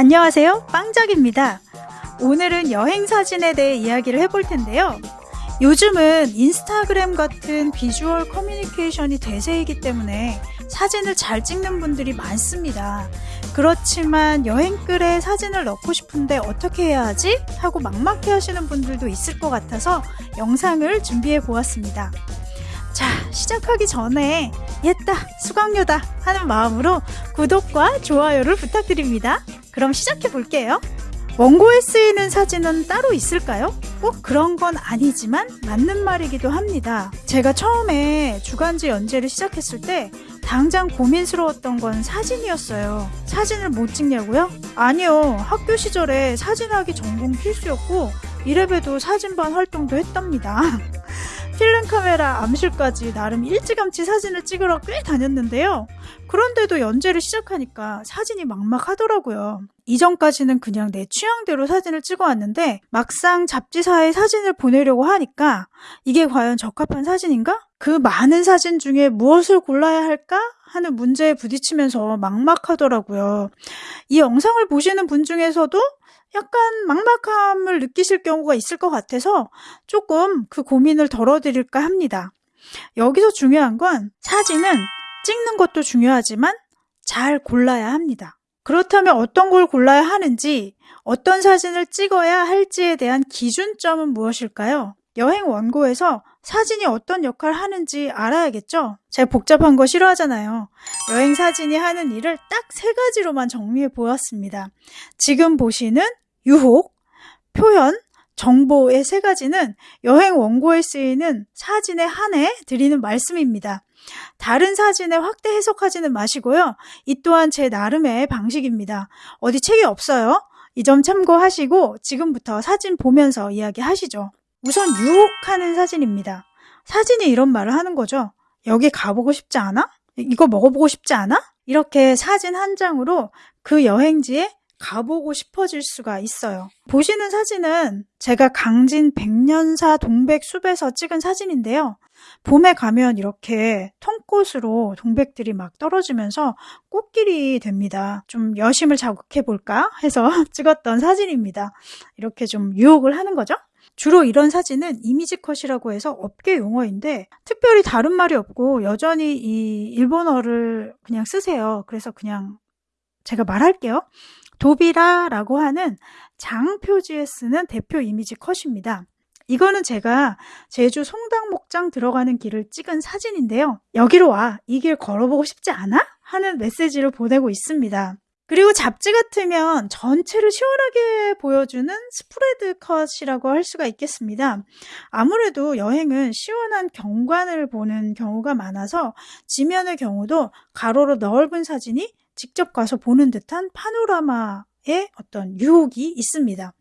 안녕하세요. 빵작입니다. 오늘은 여행 사진에 대해 이야기를 해볼 텐데요. 요즘은 인스타그램 같은 비주얼 커뮤니케이션이 대세이기 때문에 사진을 잘 찍는 분들이 많습니다. 그렇지만 여행글에 사진을 넣고 싶은데 어떻게 해야 하지? 하고 막막해 하시는 분들도 있을 것 같아서 영상을 준비해 보았습니다. 자, 시작하기 전에 옛다, 수강료다 하는 마음으로 구독과 좋아요를 부탁드립니다. 그럼 시작해 볼게요. 원고에 쓰이는 사진은 따로 있을까요? 꼭 그런 건 아니지만 맞는 말이기도 합니다. 제가 처음에 주간지 연재를 시작했을 때 당장 고민스러웠던 건 사진이었어요. 사진을 못 찍냐고요? 아니요. 학교 시절에 사진하기 전공 필수였고 이래봬도 사진반 활동도 했답니다. 필름 카메라 암실까지 나름 일찌감치 사진을 찍으러 꽤 다녔는데요. 그런데도 연재를 시작하니까 사진이 막막하더라고요. 이전까지는 그냥 내 취향대로 사진을 찍어왔는데 막상 잡지사에 사진을 보내려고 하니까 이게 과연 적합한 사진인가? 그 많은 사진 중에 무엇을 골라야 할까? 하는 문제에 부딪히면서 막막하더라고요. 이 영상을 보시는 분 중에서도 약간 막막함을 느끼실 경우가 있을 것 같아서 조금 그 고민을 덜어드릴까 합니다. 여기서 중요한 건 사진은 찍는 것도 중요하지만 잘 골라야 합니다. 그렇다면 어떤 걸 골라야 하는지, 어떤 사진을 찍어야 할지에 대한 기준점은 무엇일까요? 여행 원고에서 사진이 어떤 역할을 하는지 알아야겠죠? 제가 복잡한 거 싫어하잖아요. 여행 사진이 하는 일을 딱 세 가지로만 정리해 보았습니다. 지금 보시는 유혹, 표현, 정보의 세 가지는 여행 원고에 쓰이는 사진에 한해 드리는 말씀입니다. 다른 사진에 확대 해석하지는 마시고요. 이 또한 제 나름의 방식입니다. 어디 책이 없어요. 이 점 참고하시고 지금부터 사진 보면서 이야기하시죠. 우선 유혹하는 사진입니다. 사진이 이런 말을 하는 거죠. 여기 가보고 싶지 않아? 이거 먹어보고 싶지 않아? 이렇게 사진 한 장으로 그 여행지에 가보고 싶어질 수가 있어요. 보시는 사진은 제가 강진 백년사 동백숲에서 찍은 사진인데요. 봄에 가면 이렇게 통꽃으로 동백들이 막 떨어지면서 꽃길이 됩니다. 좀 여심을 자극해 볼까 해서 찍었던 사진입니다. 이렇게 좀 유혹을 하는 거죠. 주로 이런 사진은 이미지 컷이라고 해서 업계 용어인데 특별히 다른 말이 없고 여전히 이 일본어를 그냥 쓰세요. 그래서 그냥 제가 말할게요. 도비라라고 하는 장 표지에 쓰는 대표 이미지 컷입니다. 이거는 제가 제주 송당목장 들어가는 길을 찍은 사진인데요. 여기로 와. 이 길 걸어보고 싶지 않아? 하는 메시지를 보내고 있습니다. 그리고 잡지 같으면 전체를 시원하게 보여주는 스프레드 컷이라고 할 수가 있겠습니다. 아무래도 여행은 시원한 경관을 보는 경우가 많아서 지면의 경우도 가로로 넓은 사진이 직접 가서 보는 듯한 파노라마의 어떤 유혹이 있습니다.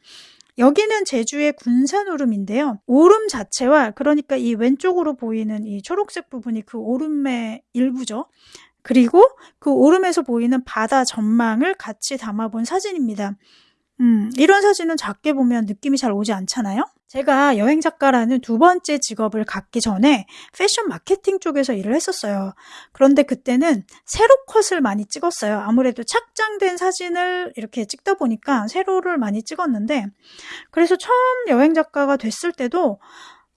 여기는 제주의 군산 오름인데요. 오름 자체와 그러니까 이 왼쪽으로 보이는 이 초록색 부분이 그 오름의 일부죠. 그리고 그 오름에서 보이는 바다 전망을 같이 담아본 사진입니다. 음, 이런 사진은 작게 보면 느낌이 잘 오지 않잖아요? 제가 여행 작가라는 두 번째 직업을 갖기 전에 패션 마케팅 쪽에서 일을 했었어요. 그런데 그때는 세로 컷을 많이 찍었어요. 아무래도 착장된 사진을 이렇게 찍다 보니까 세로를 많이 찍었는데 그래서 처음 여행 작가가 됐을 때도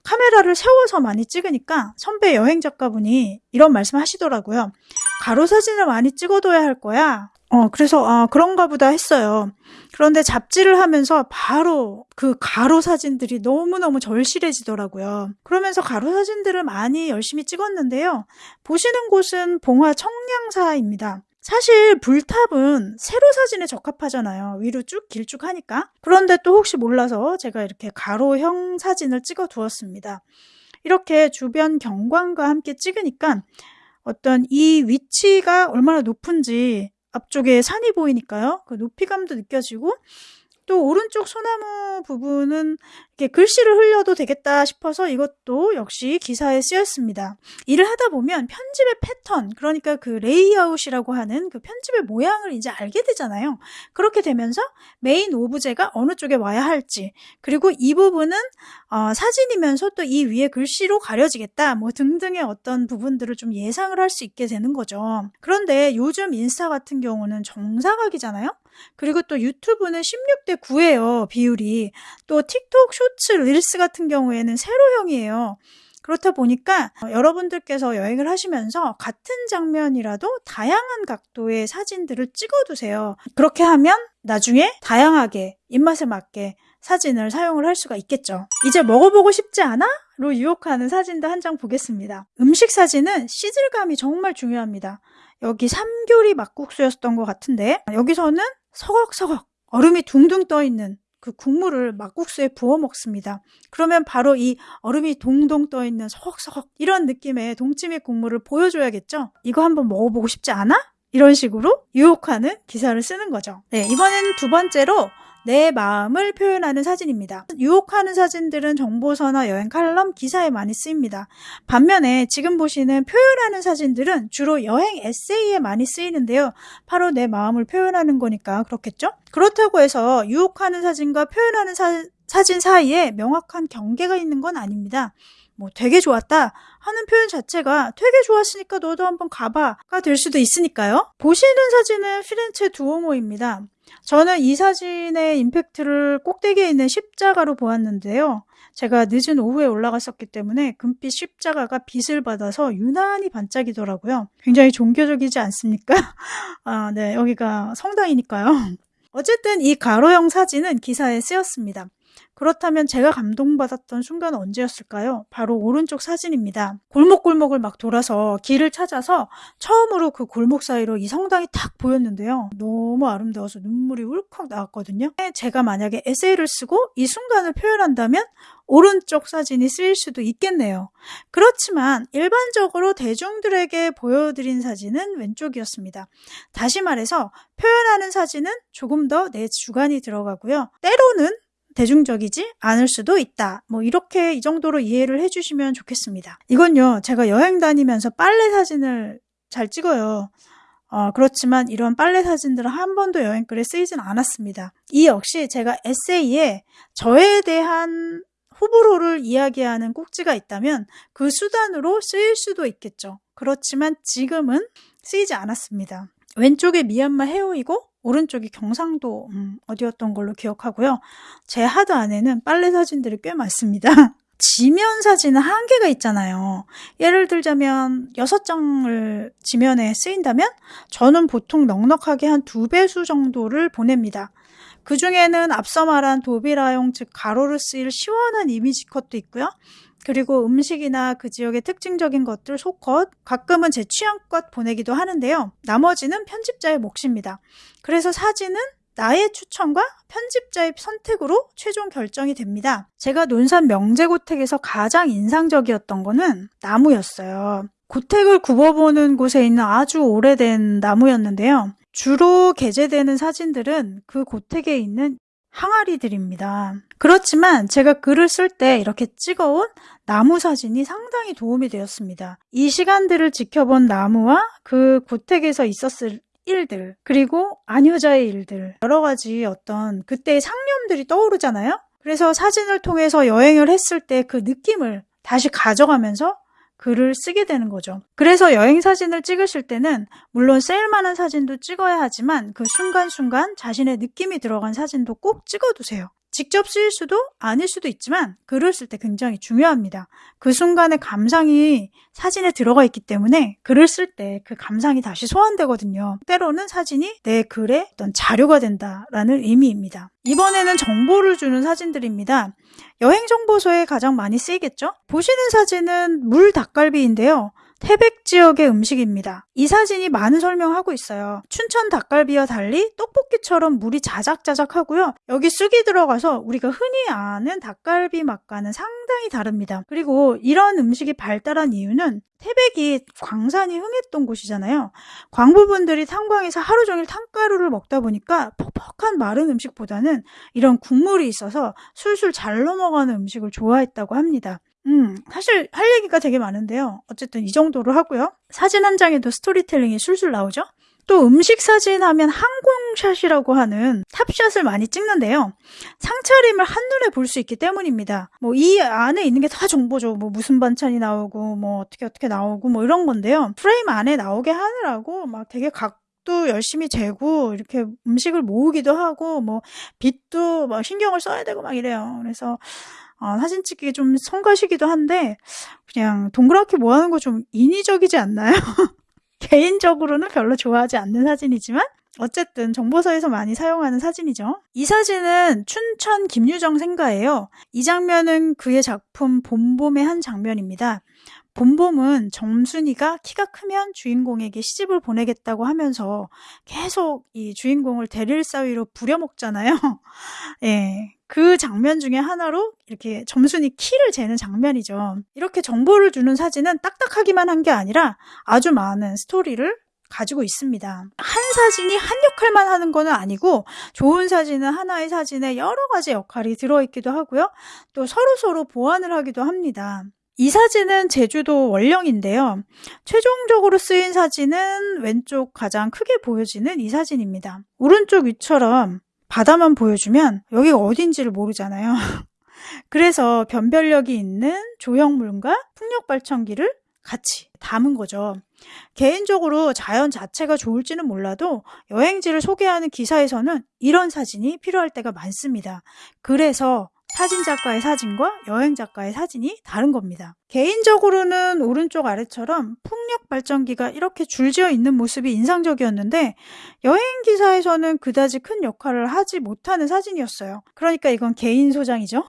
카메라를 세워서 많이 찍으니까 선배 여행 작가분이 이런 말씀 하시더라고요. 가로 사진을 많이 찍어둬야 할 거야. 어, 그래서, 아, 그런가 보다 했어요. 그런데 잡지를 하면서 바로 그 가로 사진들이 너무너무 절실해지더라고요. 그러면서 가로 사진들을 많이 열심히 찍었는데요. 보시는 곳은 봉화 청량사입니다. 사실 불탑은 세로 사진에 적합하잖아요. 위로 쭉 길쭉 하니까. 그런데 또 혹시 몰라서 제가 이렇게 가로형 사진을 찍어 두었습니다. 이렇게 주변 경관과 함께 찍으니까 어떤 이 위치가 얼마나 높은지 앞쪽에 산이 보이니까요. 그 높이감도 느껴지고 또 오른쪽 소나무 부분은 이렇게 글씨를 흘려도 되겠다 싶어서 이것도 역시 기사에 쓰였습니다. 일을 하다 보면 편집의 패턴, 그러니까 그 레이아웃이라고 하는 그 편집의 모양을 이제 알게 되잖아요. 그렇게 되면서 메인 오브제가 어느 쪽에 와야 할지, 그리고 이 부분은 어, 사진이면서 또 이 위에 글씨로 가려지겠다, 뭐 등등의 어떤 부분들을 좀 예상을 할 수 있게 되는 거죠. 그런데 요즘 인스타 같은 경우는 정사각이잖아요. 그리고 또 유튜브는 16대 9예요, 비율이. 또 틱톡 쇼츠 릴스 같은 경우에는 세로형이에요. 그렇다 보니까 여러분들께서 여행을 하시면서 같은 장면이라도 다양한 각도의 사진들을 찍어두세요. 그렇게 하면 나중에 다양하게 입맛에 맞게 사진을 사용을 할 수가 있겠죠. 이제 먹어보고 싶지 않아? 로 유혹하는 사진도 한 장 보겠습니다. 음식 사진은 시즐감이 정말 중요합니다. 여기 삼교리 막국수였던 것 같은데 여기서는 서걱서걱 얼음이 둥둥 떠 있는 그 국물을 막국수에 부어 먹습니다. 그러면 바로 이 얼음이 동동 떠 있는 서걱서걱 이런 느낌의 동치미 국물을 보여줘야겠죠? 이거 한번 먹어보고 싶지 않아? 이런 식으로 유혹하는 기사를 쓰는 거죠. 네, 이번에는 두 번째로 내 마음을 표현하는 사진입니다. 유혹하는 사진들은 정보서나 여행 칼럼, 기사에 많이 쓰입니다. 반면에 지금 보시는 표현하는 사진들은 주로 여행 에세이에 많이 쓰이는데요. 바로 내 마음을 표현하는 거니까 그렇겠죠? 그렇다고 해서 유혹하는 사진과 표현하는 사, 사진 사이에 명확한 경계가 있는 건 아닙니다. 뭐 되게 좋았다 하는 표현 자체가 되게 좋았으니까 너도 한번 가봐가 될 수도 있으니까요. 보시는 사진은 피렌체 두오모입니다. 저는 이 사진의 임팩트를 꼭대기에 있는 십자가로 보았는데요. 제가 늦은 오후에 올라갔었기 때문에 금빛 십자가가 빛을 받아서 유난히 반짝이더라고요. 굉장히 종교적이지 않습니까? 아, 네, 여기가 성당이니까요. 어쨌든 이 가로형 사진은 기사에 쓰였습니다. 그렇다면 제가 감동받았던 순간은 언제였을까요? 바로 오른쪽 사진입니다. 골목골목을 막 돌아서 길을 찾아서 처음으로 그 골목 사이로 이 성당이 탁 보였는데요. 너무 아름다워서 눈물이 울컥 나왔거든요. 제가 만약에 에세이를 쓰고 이 순간을 표현한다면 오른쪽 사진이 쓰일 수도 있겠네요. 그렇지만 일반적으로 대중들에게 보여드린 사진은 왼쪽이었습니다. 다시 말해서 표현하는 사진은 조금 더 내 주관이 들어가고요. 때로는 대중적이지 않을 수도 있다. 뭐 이렇게 이 정도로 이해를 해주시면 좋겠습니다. 이건요, 제가 여행 다니면서 빨래 사진을 잘 찍어요. 어, 그렇지만 이런 빨래 사진들은 한 번도 여행글에 쓰이진 않았습니다. 이 역시 제가 에세이에 저에 대한 호불호를 이야기하는 꼭지가 있다면 그 수단으로 쓰일 수도 있겠죠. 그렇지만 지금은 쓰이지 않았습니다. 왼쪽에 미얀마 해오이고 오른쪽이 경상도 음, 어디였던 걸로 기억하고요. 제 하드 안에는 빨래 사진들이 꽤 많습니다. 지면 사진은 한계가 있잖아요. 예를 들자면 6장을 지면에 쓰인다면 저는 보통 넉넉하게 한 두 배수 정도를 보냅니다. 그 중에는 앞서 말한 도비라용 즉 가로를 쓰일 시원한 이미지 컷도 있고요. 그리고 음식이나 그 지역의 특징적인 것들 소컷, 가끔은 제 취향껏 보내기도 하는데요. 나머지는 편집자의 몫입니다. 그래서 사진은 나의 추천과 편집자의 선택으로 최종 결정이 됩니다. 제가 논산 명제고택에서 가장 인상적이었던 거는 나무였어요. 고택을 굽어보는 곳에 있는 아주 오래된 나무였는데요. 주로 게재되는 사진들은 그 고택에 있는 항아리들입니다. 그렇지만 제가 글을 쓸 때 이렇게 찍어온 나무 사진이 상당히 도움이 되었습니다. 이 시간들을 지켜본 나무와 그 고택에서 있었을 일들, 그리고 안효자의 일들, 여러 가지 어떤 그때의 상념들이 떠오르잖아요? 그래서 사진을 통해서 여행을 했을 때 그 느낌을 다시 가져가면서 글을 쓰게 되는 거죠. 그래서 여행 사진을 찍으실 때는 물론 셀만한 사진도 찍어야 하지만 그 순간순간 자신의 느낌이 들어간 사진도 꼭 찍어두세요. 직접 쓰일 수도 아닐 수도 있지만 글을 쓸 때 굉장히 중요합니다. 그 순간의 감상이 사진에 들어가 있기 때문에 글을 쓸 때 그 감상이 다시 소환되거든요. 때로는 사진이 내 글의 어떤 자료가 된다라는 의미입니다. 이번에는 정보를 주는 사진들입니다. 여행 정보소에 가장 많이 쓰이겠죠? 보시는 사진은 물 닭갈비인데요. 태백 지역의 음식입니다. 이 사진이 많은 설명하고 있어요. 춘천 닭갈비와 달리 떡볶이처럼 물이 자작자작하고요. 여기 쑥이 들어가서 우리가 흔히 아는 닭갈비 맛과는 상당히 다릅니다. 그리고 이런 음식이 발달한 이유는 태백이 광산이 흥했던 곳이잖아요. 광부분들이 탄광에서 하루 종일 탄가루를 먹다 보니까 퍽퍽한 마른 음식보다는 이런 국물이 있어서 술술 잘 넘어가는 음식을 좋아했다고 합니다. 음, 사실 할 얘기가 되게 많은데요. 어쨌든 이 정도로 하고요. 사진 한 장에도 스토리텔링이 술술 나오죠? 또 음식 사진 하면 항공샷이라고 하는 top shot을 많이 찍는데요. 상차림을 한눈에 볼 수 있기 때문입니다. 뭐 이 안에 있는 게 다 정보죠. 뭐 무슨 반찬이 나오고 뭐 어떻게 어떻게 나오고 뭐 이런 건데요. 프레임 안에 나오게 하느라고 막 되게 각도 열심히 재고 이렇게 음식을 모으기도 하고 뭐 빛도 막 신경을 써야 되고 막 이래요. 그래서 어, 사진 찍기 좀 성가시기도 한데 그냥 동그랗게 모아놓은 거좀 인위적이지 않나요? 개인적으로는 별로 좋아하지 않는 사진이지만 어쨌든 정보서에서 많이 사용하는 사진이죠. 이 사진은 춘천 김유정 생가예요. 이 장면은 그의 작품 봄봄의 한 장면입니다. 봄봄은 정순이가 키가 크면 주인공에게 시집을 보내겠다고 하면서 계속 이 주인공을 데릴 사위로 부려먹잖아요. 예. 그 장면 중에 하나로 이렇게 점순이 키를 재는 장면이죠. 이렇게 정보를 주는 사진은 딱딱하기만 한 게 아니라 아주 많은 스토리를 가지고 있습니다. 한 사진이 한 역할만 하는 거는 아니고 좋은 사진은 하나의 사진에 여러 가지 역할이 들어있기도 하고요. 또 서로서로 보완을 하기도 합니다. 이 사진은 제주도 원령인데요. 최종적으로 쓰인 사진은 왼쪽 가장 크게 보여지는 이 사진입니다. 오른쪽 위처럼 바다만 보여주면 여기가 어딘지를 모르잖아요. 그래서 변별력이 있는 조형물과 풍력 발전기를 같이 담은 거죠. 개인적으로 자연 자체가 좋을지는 몰라도 여행지를 소개하는 기사에서는 이런 사진이 필요할 때가 많습니다. 그래서 사진작가의 사진과 여행작가의 사진이 다른 겁니다. 개인적으로는 오른쪽 아래처럼 풍력 발전기가 이렇게 줄지어 있는 모습이 인상적이었는데 여행기사에서는 그다지 큰 역할을 하지 못하는 사진이었어요. 그러니까 이건 개인 소장이죠.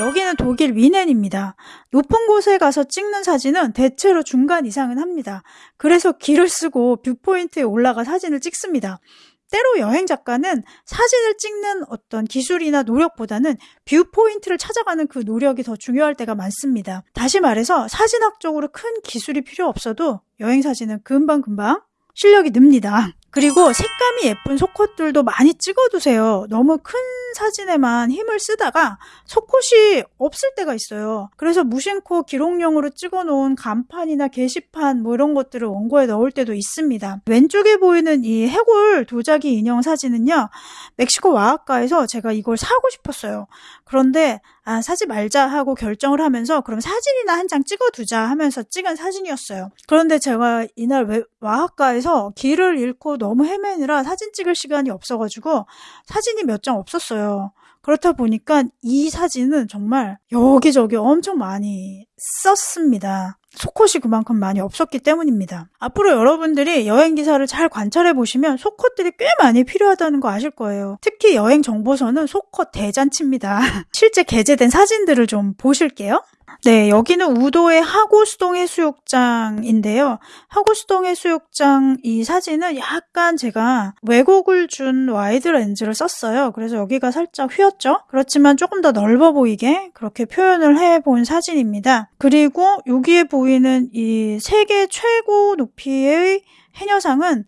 여기는 독일 뮌헨입니다. 높은 곳에 가서 찍는 사진은 대체로 중간 이상은 합니다. 그래서 기를 쓰고 viewpoint에 올라가 사진을 찍습니다. 때로 여행 작가는 사진을 찍는 어떤 기술이나 노력보다는 viewpoint를 찾아가는 그 노력이 더 중요할 때가 많습니다. 다시 말해서 사진학적으로 큰 기술이 필요 없어도 여행 사진은 금방금방 실력이 늡니다. 그리고 색감이 예쁜 속컷들도 많이 찍어두세요. 너무 큰 사진에만 힘을 쓰다가 속컷이 없을 때가 있어요. 그래서 무심코 기록용으로 찍어놓은 간판이나 게시판 뭐 이런 것들을 원고에 넣을 때도 있습니다. 왼쪽에 보이는 이 해골 도자기 인형 사진은요. 멕시코 와아카에서 제가 이걸 사고 싶었어요. 그런데 아 사지 말자 하고 결정을 하면서 그럼 사진이나 한 장 찍어두자 하면서 찍은 사진이었어요. 그런데 제가 이날 와아카에서 길을 잃고 너무 헤매느라 사진 찍을 시간이 없어가지고 사진이 몇 장 없었어요. 그렇다 보니까 이 사진은 정말 여기저기 엄청 많이 썼습니다. 속컷이 그만큼 많이 없었기 때문입니다. 앞으로 여러분들이 여행 기사를 잘 관찰해 보시면 속컷들이 꽤 많이 필요하다는 거 아실 거예요. 특히 여행 정보서는 속컷 대잔치입니다. 실제 게재된 사진들을 좀 보실게요. 네, 여기는 우도의 하고수동 해수욕장인데요. 하고수동 해수욕장 이 사진은 약간 제가 왜곡을 준 와이드 렌즈를 썼어요. 그래서 여기가 살짝 휘었죠? 그렇지만 조금 더 넓어 보이게 그렇게 표현을 해 본 사진입니다. 그리고 여기에 보이는 이 세계 최고 높이의 해녀상은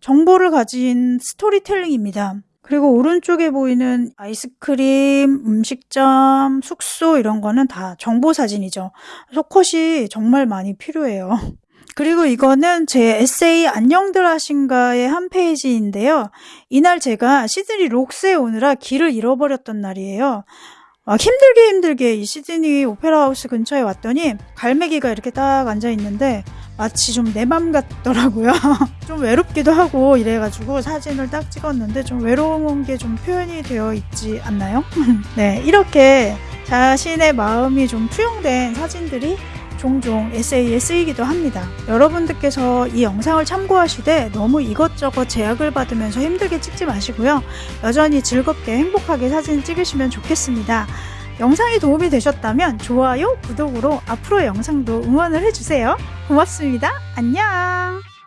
정보를 가진 스토리텔링입니다. 그리고 오른쪽에 보이는 아이스크림, 음식점, 숙소 이런 거는 다 정보 사진이죠. 소컷이 정말 많이 필요해요. 그리고 이거는 제 에세이 안녕들 하신가의 한 페이지인데요. 이날 제가 시드니 록스에 오느라 길을 잃어버렸던 날이에요. 아, 힘들게 힘들게 이 시드니 오페라 하우스 근처에 왔더니 갈매기가 이렇게 딱 앉아 있는데 마치 좀 내 맘 같더라고요. 좀 외롭기도 하고 이래가지고 사진을 딱 찍었는데 좀 외로운 게 좀 표현이 되어 있지 않나요? 네, 이렇게 자신의 마음이 좀 투영된 사진들이 종종 에세이에 쓰이기도 합니다. 여러분들께서 이 영상을 참고하시되 너무 이것저것 제약을 받으면서 힘들게 찍지 마시고요. 여전히 즐겁게 행복하게 사진 찍으시면 좋겠습니다. 영상이 도움이 되셨다면 좋아요, 구독으로 앞으로 영상도 응원을 해주세요. 고맙습니다. 안녕!